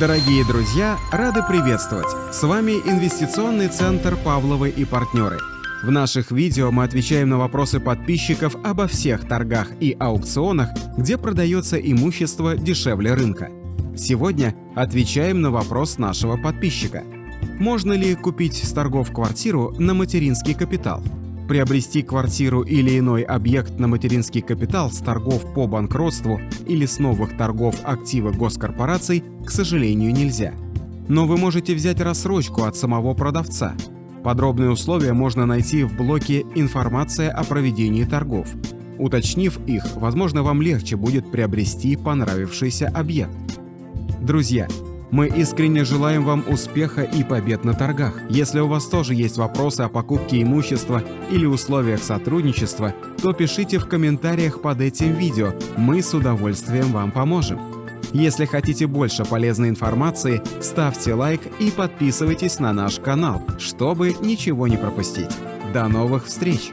Дорогие друзья, рады приветствовать! С вами инвестиционный центр «Павловы и партнеры». В наших видео мы отвечаем на вопросы подписчиков обо всех торгах и аукционах, где продается имущество дешевле рынка. Сегодня отвечаем на вопрос нашего подписчика. Можно ли купить с торгов квартиру на материнский капитал? Приобрести квартиру или иной объект на материнский капитал с торгов по банкротству или с новых торгов активы госкорпораций, к сожалению, нельзя. Но вы можете взять рассрочку от самого продавца. Подробные условия можно найти в блоке «Информация о проведении торгов». Уточнив их, возможно, вам легче будет приобрести понравившийся объект. Друзья, мы искренне желаем вам успеха и побед на торгах. Если у вас тоже есть вопросы о покупке имущества или условиях сотрудничества, то пишите в комментариях под этим видео, мы с удовольствием вам поможем. Если хотите больше полезной информации, ставьте лайк и подписывайтесь на наш канал, чтобы ничего не пропустить. До новых встреч!